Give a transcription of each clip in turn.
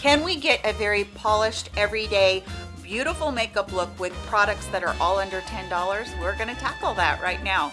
Can we get a very polished, everyday, beautiful makeup look with products that are all under $10? We're gonna tackle that right now.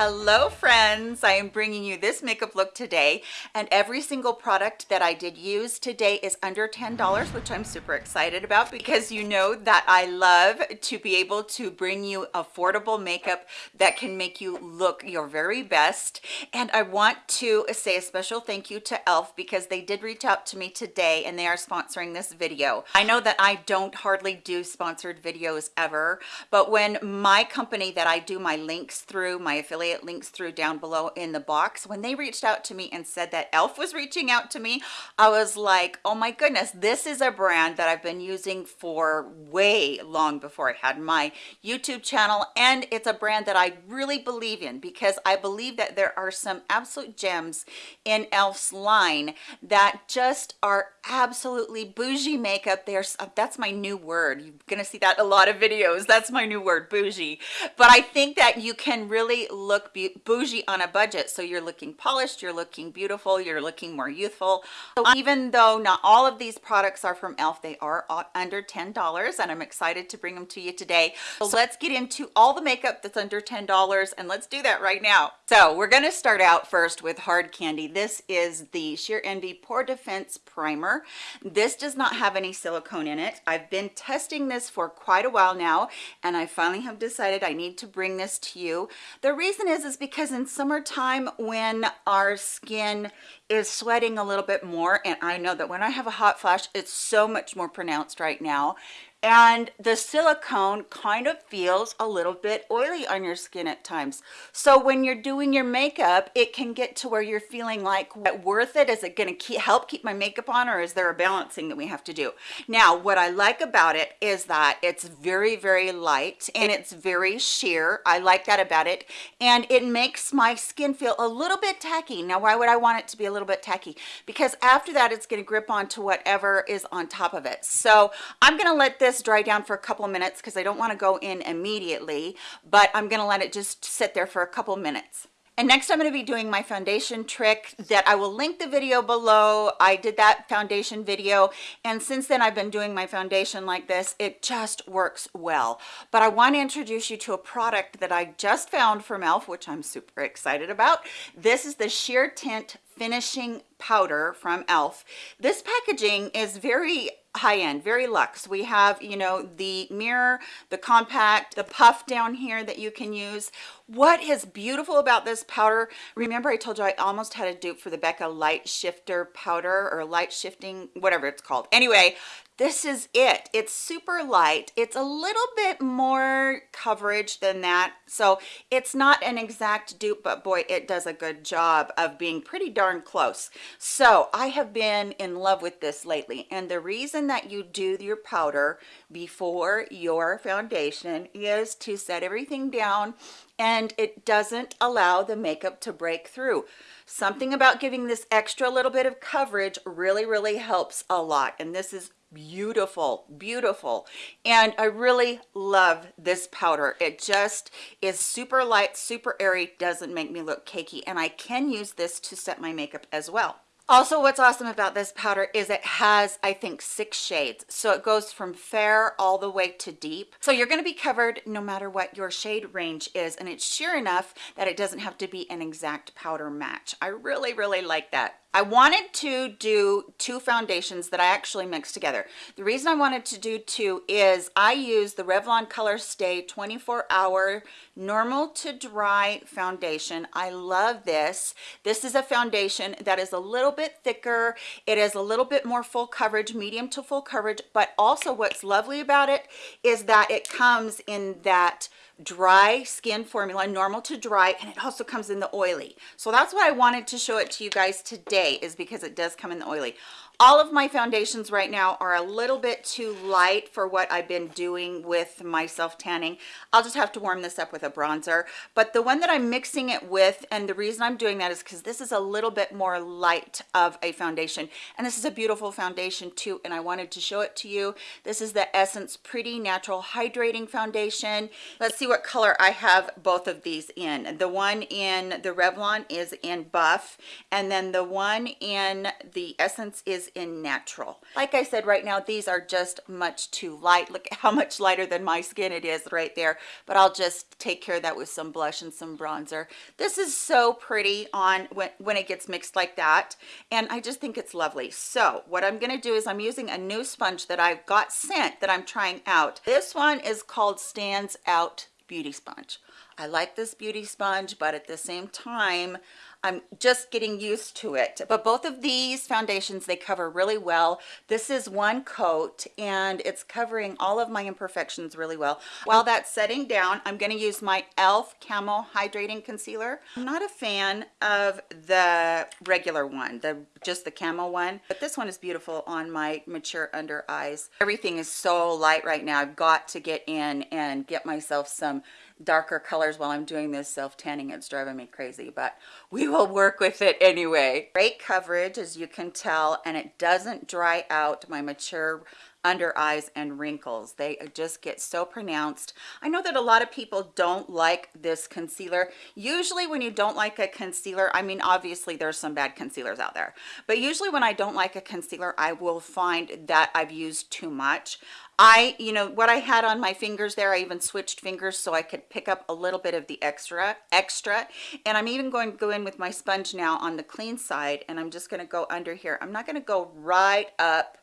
Hello friends. I am bringing you this makeup look today and every single product that i did use today is under ten dollars which i'm super excited about because you know that i love to be able to bring you affordable makeup that can make you look your very best. And i want to say a special thank you to elf because they did reach out to me today and they are sponsoring this video. I know that i don't hardly do sponsored videos ever but when my company that i do my links through my affiliate affiliate links through down below in the box. When they reached out to me and said that elf was reaching out to me i was like oh my goodness this is a brand that i've been using for way long before i had my youtube channel and it's a brand that i really believe in because i believe that there are some absolute gems in elf's line that just are absolutely bougie makeup. There's uh, that's my new word. You're gonna see that a lot of videos. That's my new word bougie. But i think that you can really look bougie on a budget. So you're looking polished you're looking beautiful you're looking more youthful. So even though not all of these products are from elf they are under ten dollars and i'm excited to bring them to you today. So let's get into all the makeup that's under ten dollars and let's do that right now. So we're going to start out first with hard candy. This is the sheer envy pore defense primer this does not have any silicone in it. I've been testing this for quite a while now and i finally have decided i need to bring this to you. The reason is is because in summertime when our skin is sweating a little bit more and i know that when i have a hot flash it's so much more pronounced right now. And the silicone kind of feels a little bit oily on your skin at times. So when you're doing your makeup it can get to where you're feeling like what worth it? Is it going to help keep my makeup on or is there a balancing that we have to do? Now what i like about it is that it's very very light and it's very sheer. I like that about it. And it makes my skin feel a little bit tacky. Now why would i want it to be a little bit tacky because after that it's going to grip onto whatever is on top of it so i'm going to let this dry down for a couple minutes because I don't want to go in immediately, but I'm going to let it just sit there for a couple minutes. And next I'm going to be doing my foundation trick that I will link the video below. I did that foundation video and since then I've been doing my foundation like this. It just works well. But I want to introduce you to a product that I just found from e.l.f. which I'm super excited about. This is the Sheer Tint Finishing Powder from e.l.f. This packaging is very high-end very luxe. We have you know the mirror the compact the puff down here that you can use. What is beautiful about this powder remember i told you i almost had a dupe for the becca light shifter powder or light shifting whatever it's called. Anyway this is it. It's super light. It's a little bit more coverage than that. So it's not an exact dupe but boy it does a good job of being pretty darn close. So i have been in love with this lately and the reason that you do your powder before your foundation is to set everything down and it doesn't allow the makeup to break through. Something about giving this extra little bit of coverage really really helps a lot and this is beautiful beautiful. And i really love this powder. It just is super light super airy doesn't make me look cakey and i can use this to set my makeup as well. Also what's awesome about this powder is it has i think six shades. So it goes from fair all the way to deep. So you're going to be covered no matter what your shade range is and it's sheer enough that it doesn't have to be an exact powder match. I really really like that I wanted to do two foundations that I actually mixed together. The reason I wanted to do two is I use the Revlon Color Stay 24 hour normal to dry foundation. I love this. This is a foundation that is a little bit thicker. It is a little bit more full coverage, medium to full coverage, but also what's lovely about it is that it comes in that dry skin formula normal to dry and it also comes in the oily. So that's why i wanted to show it to you guys today is because it does come in the oily all of my foundations right now are a little bit too light for what I've been doing with my self tanning I'll just have to warm this up with a bronzer. But the one that I'm mixing it with and the reason I'm doing that is because this is a little bit more light of a foundation. And this is a beautiful foundation too and I wanted to show it to you. This is the Essence Pretty Natural Hydrating Foundation. Let's see what color I have both of these in. The one in the Revlon is in buff and then the one in the Essence is in natural. Like i said right now these are just much too light. Look how much lighter than my skin it is right there. But i'll just take care of that with some blush and some bronzer. This is so pretty on when, when it gets mixed like that. And i just think it's lovely. So what i'm going to do is i'm using a new sponge that i've got sent that i'm trying out. This one is called stands out beauty sponge. I like this beauty sponge but at the same time I'm just getting used to it. But both of these foundations, they cover really well. This is one coat and it's covering all of my imperfections really well. While that's setting down, I'm gonna use my e.l.f. Camo Hydrating Concealer. I'm not a fan of the regular one, the just the camo one, but this one is beautiful on my mature under eyes. Everything is so light right now. I've got to get in and get myself some darker colors while I'm doing this self tanning. It's driving me crazy, but we will work with it anyway. Great coverage as you can tell, and it doesn't dry out my mature under eyes and wrinkles they just get so pronounced i know that a lot of people don't like this concealer usually when you don't like a concealer i mean obviously there's some bad concealers out there but usually when i don't like a concealer i will find that i've used too much I, you know, what I had on my fingers there, I even switched fingers so I could pick up a little bit of the extra, extra. And I'm even going to go in with my sponge now on the clean side and I'm just going to go under here. I'm not going to go right up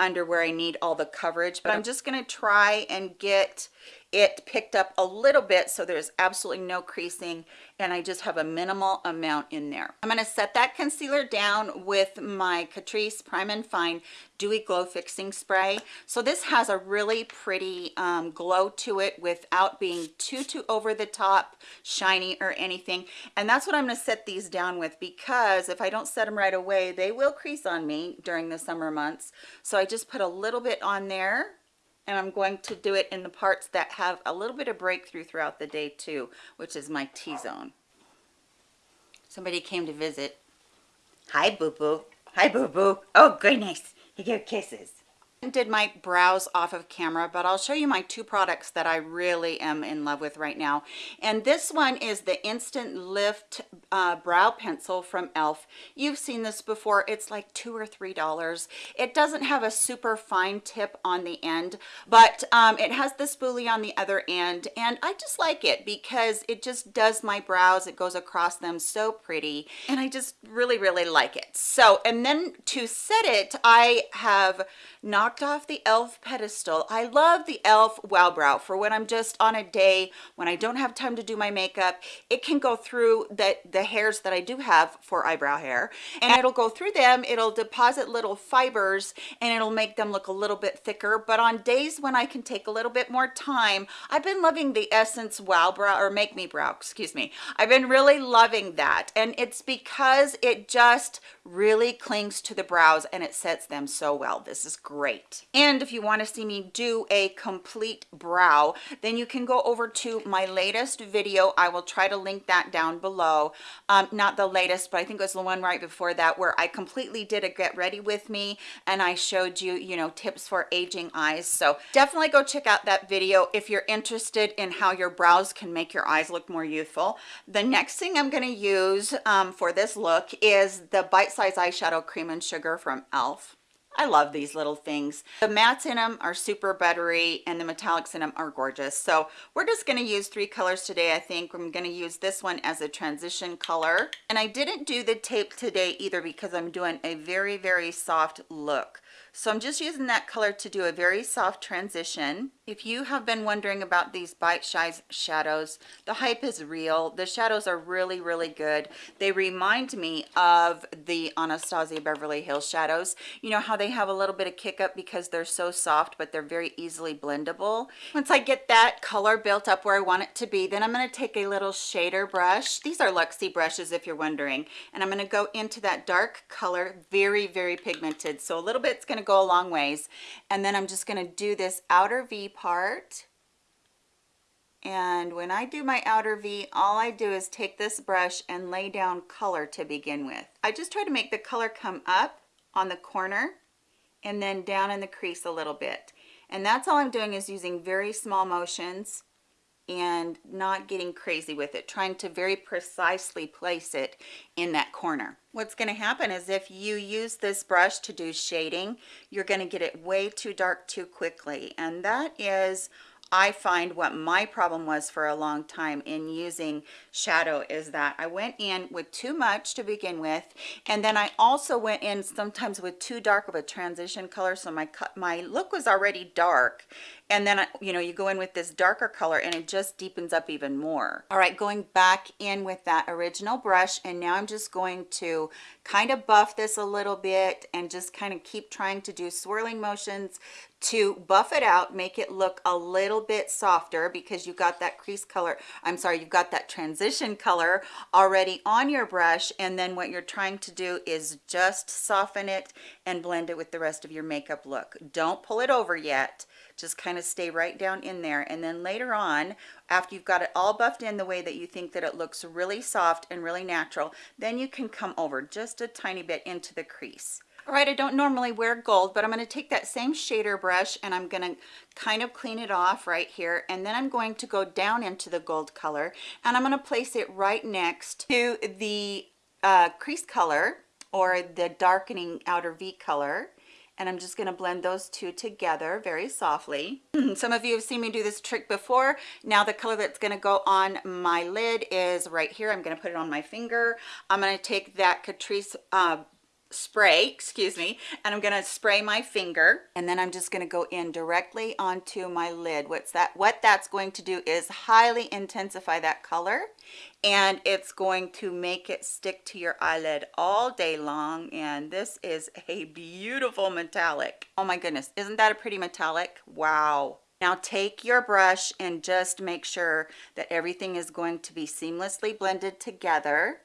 under where I need all the coverage, but I'm just going to try and get it picked up a little bit so there's absolutely no creasing and I just have a minimal amount in there. I'm going to set that concealer down with my Catrice Prime and Fine Dewy Glow Fixing Spray. So this has a really pretty um, glow to it without being too, too over the top, shiny or anything. And that's what I'm going to set these down with because if I don't set them right away, they will crease on me during the summer months. So I just put a little bit on there and I'm going to do it in the parts that have a little bit of breakthrough throughout the day too, which is my T-zone. Somebody came to visit. Hi, boo-boo. Hi, boo-boo. Oh, goodness. He gave kisses did my brows off of camera but i'll show you my two products that i really am in love with right now. And this one is the instant lift uh, brow pencil from elf you've seen this before. It's like two or three dollars. It doesn't have a super fine tip on the end but um, it has the spoolie on the other end and i just like it because it just does my brows. It goes across them so pretty and i just really really like it. So and then to set it i have off the e.l.f. pedestal. I love the e.l.f. Wow Brow for when I'm just on a day when I don't have time to do my makeup. It can go through the, the hairs that I do have for eyebrow hair and it'll go through them. It'll deposit little fibers and it'll make them look a little bit thicker. But on days when I can take a little bit more time, I've been loving the Essence Wow Brow or Make Me Brow, excuse me. I've been really loving that. And it's because it just really clings to the brows and it sets them so well. This is great. And if you want to see me do a complete brow, then you can go over to my latest video. I will try to link that down below. Um, not the latest, but I think it was the one right before that where I completely did a get ready with me and I showed you, you know, tips for aging eyes. So definitely go check out that video if you're interested in how your brows can make your eyes look more youthful. The next thing I'm going to use um, for this look is the Bite Size Eyeshadow Cream and Sugar from e.l.f. I love these little things. The mattes in them are super buttery and the metallics in them are gorgeous. So we're just going to use three colors today. I think I'm going to use this one as a transition color. And I didn't do the tape today either because I'm doing a very, very soft look. So I'm just using that color to do a very soft transition. If you have been wondering about these Bite Size shadows, the hype is real. The shadows are really, really good. They remind me of the Anastasia Beverly Hills shadows. You know how they have a little bit of kick up because they're so soft, but they're very easily blendable. Once I get that color built up where I want it to be, then I'm gonna take a little shader brush. These are Luxie brushes if you're wondering. And I'm gonna go into that dark color, very, very pigmented. So a little bit's gonna go a long ways. And then I'm just gonna do this outer V part. And when I do my outer V, all I do is take this brush and lay down color to begin with. I just try to make the color come up on the corner and then down in the crease a little bit. And that's all I'm doing is using very small motions and not getting crazy with it, trying to very precisely place it in that corner. What's going to happen is if you use this brush to do shading, you're going to get it way too dark too quickly. And that is I find what my problem was for a long time in using shadow is that I went in with too much to begin with and then I also went in sometimes with too dark of a transition color so my my look was already dark. And then you know you go in with this darker color and it just deepens up even more. All right going back in with that original brush and now i'm just going to kind of buff this a little bit and just kind of keep trying to do swirling motions to buff it out make it look a little bit softer because you've got that crease color i'm sorry you've got that transition color already on your brush. And then what you're trying to do is just soften it and blend it with the rest of your makeup look. Don't pull it over yet. Just kind of stay right down in there. And then later on after you've got it all buffed in the way that you think that it looks really soft and really natural then you can come over just a tiny bit into the crease all right i don't normally wear gold but i'm going to take that same shader brush and i'm going to kind of clean it off right here and then i'm going to go down into the gold color and i'm going to place it right next to the uh, crease color or the darkening outer V color and I'm just going to blend those two together very softly. Some of you have seen me do this trick before. Now the color that's going to go on my lid is right here. I'm going to put it on my finger. I'm going to take that Catrice uh, spray excuse me and i'm going to spray my finger and then i'm just going to go in directly onto my lid. What's that what that's going to do is highly intensify that color and it's going to make it stick to your eyelid all day long and this is a beautiful metallic. Oh my goodness isn't that a pretty metallic? Wow. Now take your brush and just make sure that everything is going to be seamlessly blended together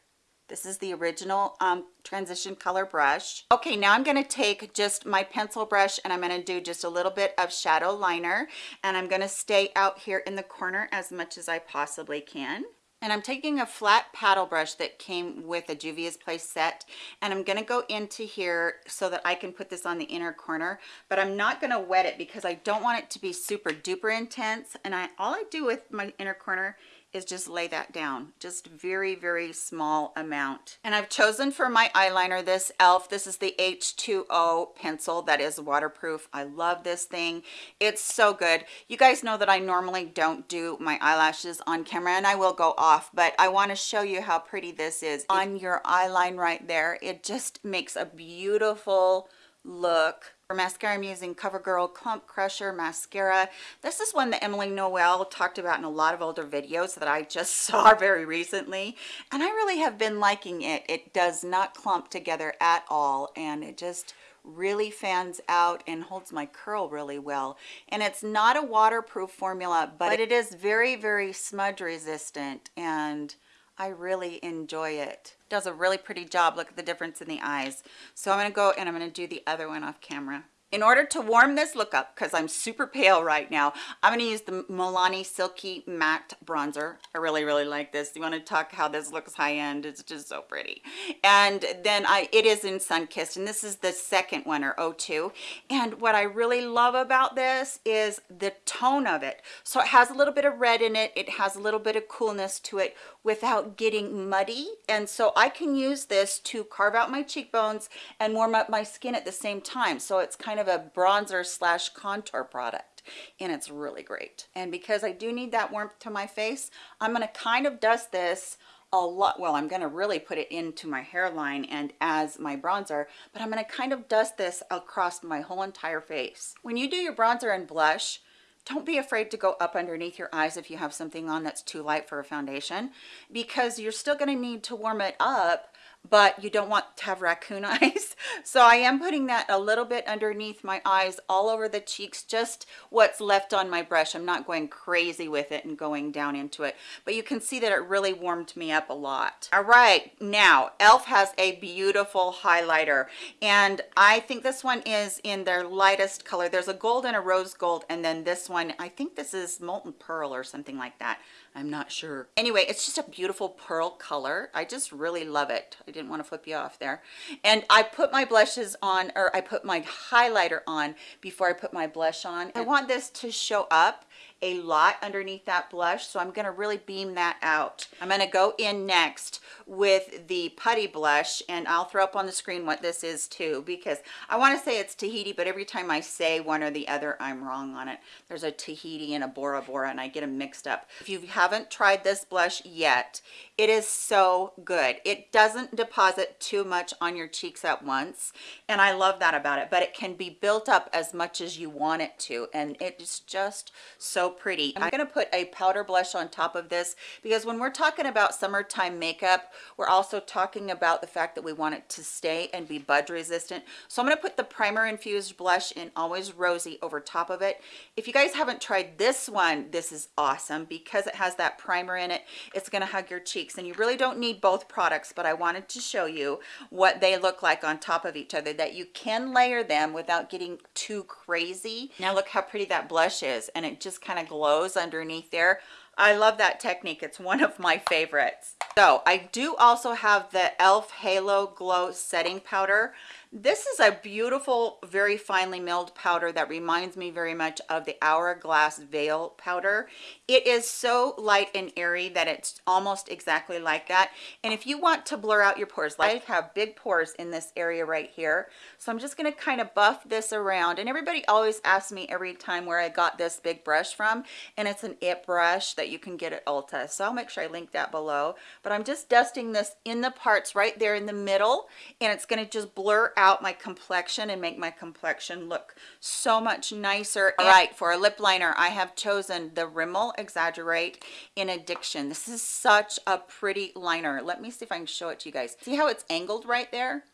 this is the original um, transition color brush. Okay, now I'm going to take just my pencil brush and I'm going to do just a little bit of shadow liner and I'm going to stay out here in the corner as much as I possibly can. And I'm taking a flat paddle brush that came with a Juvia's Place set and I'm going to go into here so that I can put this on the inner corner but I'm not going to wet it because I don't want it to be super duper intense and I all I do with my inner corner is just lay that down. Just very very small amount. And I've chosen for my eyeliner this elf this is the h2o pencil that is waterproof. I love this thing. It's so good. You guys know that I normally don't do my eyelashes on camera and I will go off but I want to show you how pretty this is. On your eyeline right there it just makes a beautiful look for mascara, I'm using CoverGirl Clump Crusher Mascara. This is one that Emily Noel talked about in a lot of older videos that I just saw very recently. And I really have been liking it. It does not clump together at all. And it just really fans out and holds my curl really well. And it's not a waterproof formula, but it is very, very smudge resistant. And I really enjoy it. Does a really pretty job. Look at the difference in the eyes. So I'm going to go and I'm going to do the other one off camera in order to warm this look up because i'm super pale right now i'm going to use the milani silky matte bronzer. I really really like this. You want to talk how this looks high end it's just so pretty. And then i it is in sun kissed and this is the second one or 02 and what i really love about this is the tone of it. So it has a little bit of red in it. It has a little bit of coolness to it without getting muddy. And so i can use this to carve out my cheekbones and warm up my skin at the same time. So it's kind of of a bronzer slash contour product and it's really great. And because I do need that warmth to my face I'm going to kind of dust this a lot well i'm going to really put it into my hairline and as my bronzer but i'm going to kind of dust this across my whole entire face. When you do your bronzer and blush don't be afraid to go up underneath your eyes if you have something on that's too light for a foundation because you're still going to need to warm it up but you don't want to have raccoon eyes. So i am putting that a little bit underneath my eyes all over the cheeks just what's left on my brush. I'm not going crazy with it and going down into it but you can see that it really warmed me up a lot. All right now elf has a beautiful highlighter and i think this one is in their lightest color. There's a gold and a rose gold and then this one i think this is molten pearl or something like that I'm not sure. Anyway, it's just a beautiful pearl color. I just really love it. I didn't want to flip you off there. And I put my blushes on, or I put my highlighter on before I put my blush on. I want this to show up a lot underneath that blush so i'm going to really beam that out. I'm going to go in next with the putty blush and i'll throw up on the screen what this is too because i want to say it's tahiti but every time i say one or the other i'm wrong on it. There's a tahiti and a bora bora and i get them mixed up. If you haven't tried this blush yet it is so good. It doesn't deposit too much on your cheeks at once and i love that about it but it can be built up as much as you want it to and it's just so pretty. I'm going to put a powder blush on top of this because when we're talking about summertime makeup we're also talking about the fact that we want it to stay and be budge resistant. So i'm going to put the primer infused blush in always rosy over top of it. If you guys haven't tried this one this is awesome. Because it has that primer in it it's going to hug your cheeks. And you really don't need both products but I wanted to show you what they look like on top of each other that you can layer them without getting too crazy. Now look how pretty that blush is and it just kind of glows underneath there I love that technique. It's one of my favorites. So I do also have the e.l.f. Halo Glow Setting Powder. This is a beautiful, very finely milled powder that reminds me very much of the Hourglass Veil powder. It is so light and airy that it's almost exactly like that. And if you want to blur out your pores, like I have big pores in this area right here. So I'm just gonna kind of buff this around. And everybody always asks me every time where I got this big brush from. And it's an IT brush that you can get at Ulta. So I'll make sure I link that below. But I'm just dusting this in the parts right there in the middle. And it's gonna just blur out out my complexion and make my complexion look so much nicer. All right for a lip liner i have chosen the rimmel exaggerate in addiction. This is such a pretty liner. Let me see if i can show it to you guys. See how it's angled right there?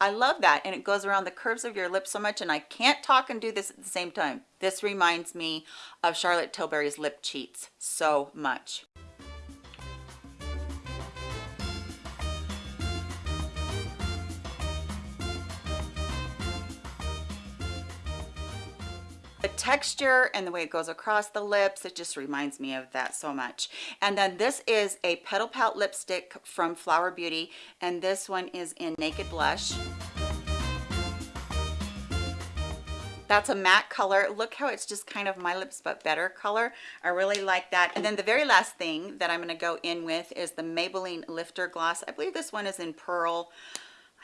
I love that and it goes around the curves of your lips so much and I can't talk and do this at the same time. This reminds me of Charlotte Tilbury's Lip Cheats so much. Texture and the way it goes across the lips it just reminds me of that so much. And then this is a petal pout lipstick from flower beauty and this one is in naked blush. That's a matte color. Look how it's just kind of my lips but better color. I really like that. And then the very last thing that i'm going to go in with is the maybelline lifter gloss. I believe this one is in pearl.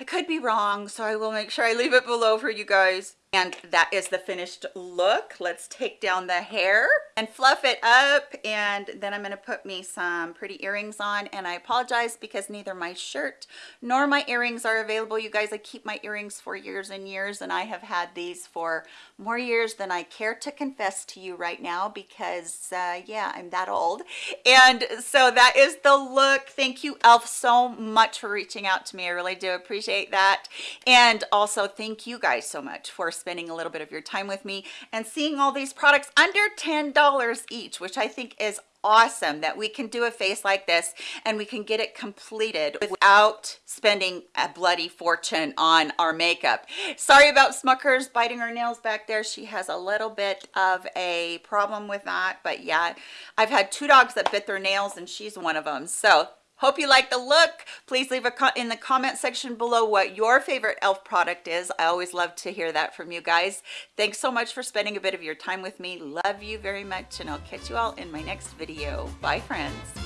I could be wrong so i will make sure i leave it below for you guys and that is the finished look. Let's take down the hair and fluff it up. And then i'm going to put me some pretty earrings on. And i apologize because neither my shirt nor my earrings are available. You guys i keep my earrings for years and years and i have had these for more years than i care to confess to you right now because uh, yeah i'm that old. And so that is the look. Thank you elf so much for reaching out to me. I really do appreciate that. And also thank you guys so much for spending a little bit of your time with me and seeing all these products under $10 each, which I think is awesome that we can do a face like this and we can get it completed without spending a bloody fortune on our makeup. Sorry about smuckers biting her nails back there. She has a little bit of a problem with that but yeah i've had two dogs that bit their nails and she's one of them so Hope you like the look. Please leave a in the comment section below what your favorite e.l.f. product is. I always love to hear that from you guys. Thanks so much for spending a bit of your time with me. Love you very much and I'll catch you all in my next video. Bye friends.